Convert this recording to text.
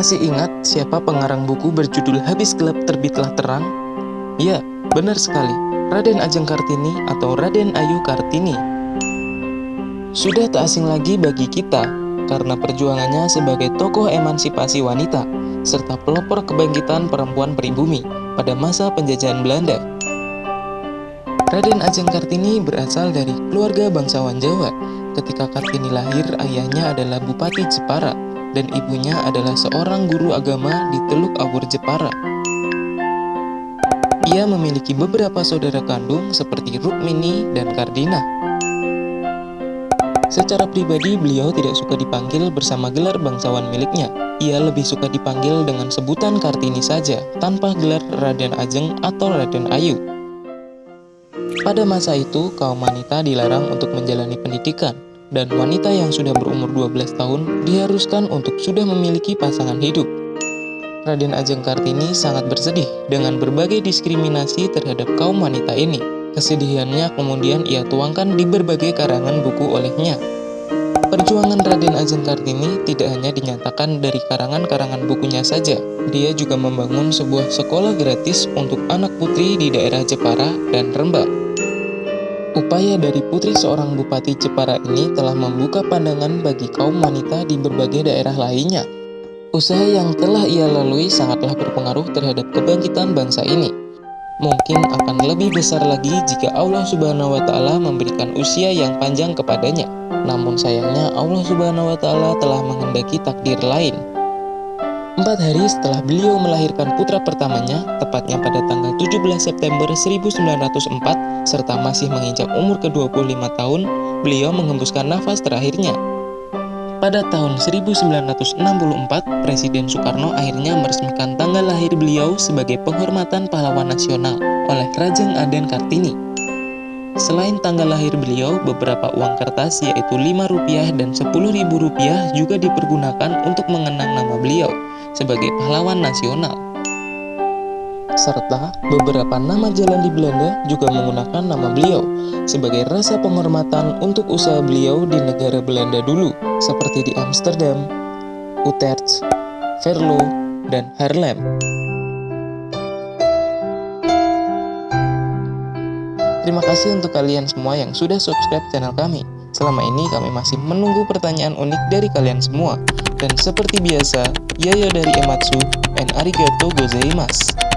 Masih ingat siapa pengarang buku berjudul Habis Gelap Terbitlah Terang? Ya, benar sekali, Raden Ajeng Kartini atau Raden Ayu Kartini. Sudah tak asing lagi bagi kita, karena perjuangannya sebagai tokoh emansipasi wanita, serta pelopor kebangkitan perempuan pribumi pada masa penjajahan Belanda. Raden Ajeng Kartini berasal dari keluarga bangsawan Jawa. Ketika Kartini lahir, ayahnya adalah Bupati Jepara dan ibunya adalah seorang guru agama di Teluk Awur Jepara. Ia memiliki beberapa saudara kandung seperti Rukmini dan Kardina. Secara pribadi, beliau tidak suka dipanggil bersama gelar bangsawan miliknya. Ia lebih suka dipanggil dengan sebutan Kartini saja, tanpa gelar Raden Ajeng atau Raden Ayu. Pada masa itu, kaum wanita dilarang untuk menjalani pendidikan, dan wanita yang sudah berumur 12 tahun diharuskan untuk sudah memiliki pasangan hidup. Raden Ajeng Kartini sangat bersedih dengan berbagai diskriminasi terhadap kaum wanita ini. Kesedihannya kemudian ia tuangkan di berbagai karangan buku olehnya. Perjuangan Raden Ajeng Kartini tidak hanya dinyatakan dari karangan-karangan bukunya saja, dia juga membangun sebuah sekolah gratis untuk anak putri di daerah Jepara dan Rembang. Upaya dari putri seorang bupati Jepara ini telah membuka pandangan bagi kaum wanita di berbagai daerah lainnya. Usaha yang telah ia lalui sangatlah berpengaruh terhadap kebangkitan bangsa ini. Mungkin akan lebih besar lagi jika Allah Subhanahu wa Ta'ala memberikan usia yang panjang kepadanya. Namun sayangnya, Allah Subhanahu wa Ta'ala telah menghendaki takdir lain. Empat hari setelah beliau melahirkan putra pertamanya, tepatnya pada tanggal 17 September 1904, serta masih menginjak umur ke-25 tahun, beliau mengembuskan nafas terakhirnya. Pada tahun 1964, Presiden Soekarno akhirnya meresmikan tanggal lahir beliau sebagai penghormatan pahlawan nasional oleh Rajeng Aden Kartini. Selain tanggal lahir beliau, beberapa uang kertas yaitu Rp5 dan Rp10.000 juga dipergunakan untuk mengenang nama beliau sebagai pahlawan nasional. Serta beberapa nama jalan di Belanda juga menggunakan nama beliau sebagai rasa penghormatan untuk usaha beliau di negara Belanda dulu, seperti di Amsterdam, Utrecht, Venlo, dan Haarlem. Terima kasih untuk kalian semua yang sudah subscribe channel kami. Selama ini kami masih menunggu pertanyaan unik dari kalian semua. Dan seperti biasa, Yayo dari Ematsu, and arigato gozaimasu.